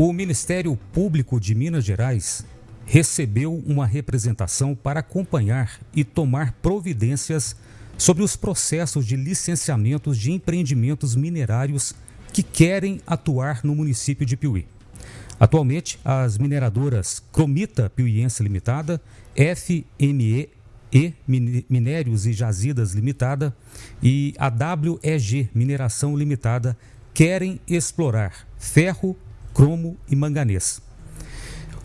O Ministério Público de Minas Gerais recebeu uma representação para acompanhar e tomar providências sobre os processos de licenciamentos de empreendimentos minerários que querem atuar no município de Piuí. Atualmente, as mineradoras Cromita Piuiense Limitada, FME e Minérios e Jazidas Limitada e a WEG Mineração Limitada querem explorar ferro, cromo e manganês.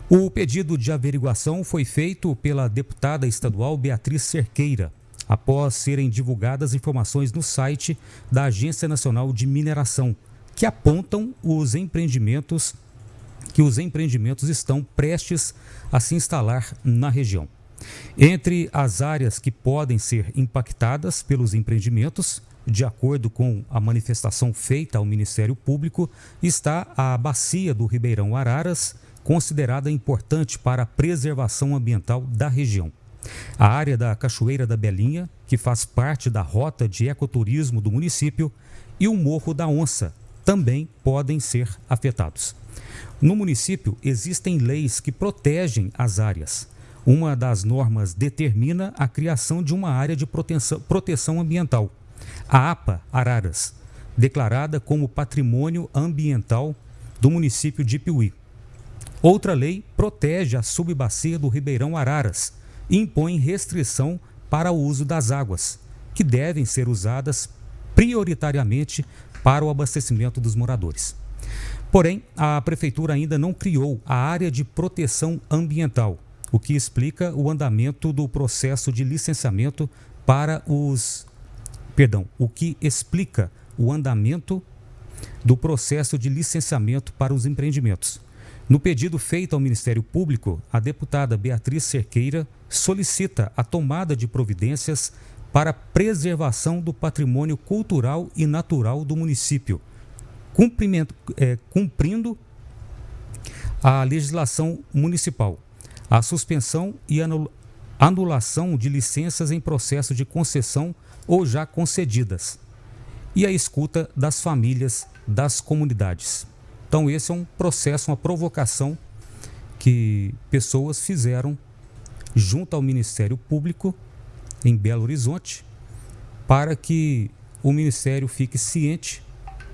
O pedido de averiguação foi feito pela deputada estadual Beatriz Cerqueira, após serem divulgadas informações no site da Agência Nacional de Mineração, que apontam os empreendimentos que os empreendimentos estão prestes a se instalar na região. Entre as áreas que podem ser impactadas pelos empreendimentos, de acordo com a manifestação feita ao Ministério Público, está a bacia do Ribeirão Araras, considerada importante para a preservação ambiental da região. A área da Cachoeira da Belinha, que faz parte da rota de ecoturismo do município, e o Morro da Onça também podem ser afetados. No município, existem leis que protegem as áreas. Uma das normas determina a criação de uma área de proteção, proteção ambiental, a APA Araras, declarada como Patrimônio Ambiental do município de Piuí. Outra lei protege a subbacia do Ribeirão Araras, impõe restrição para o uso das águas, que devem ser usadas prioritariamente para o abastecimento dos moradores. Porém, a prefeitura ainda não criou a área de proteção ambiental, o que explica o andamento do processo de licenciamento para os perdão, o que explica o andamento do processo de licenciamento para os empreendimentos. No pedido feito ao Ministério Público, a deputada Beatriz Cerqueira solicita a tomada de providências para preservação do patrimônio cultural e natural do município, é, cumprindo a legislação municipal, a suspensão e anulação de licenças em processo de concessão ou já concedidas, e a escuta das famílias das comunidades. Então, esse é um processo, uma provocação que pessoas fizeram junto ao Ministério Público em Belo Horizonte para que o Ministério fique ciente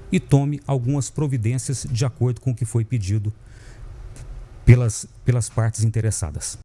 e tome algumas providências de acordo com o que foi pedido pelas, pelas partes interessadas.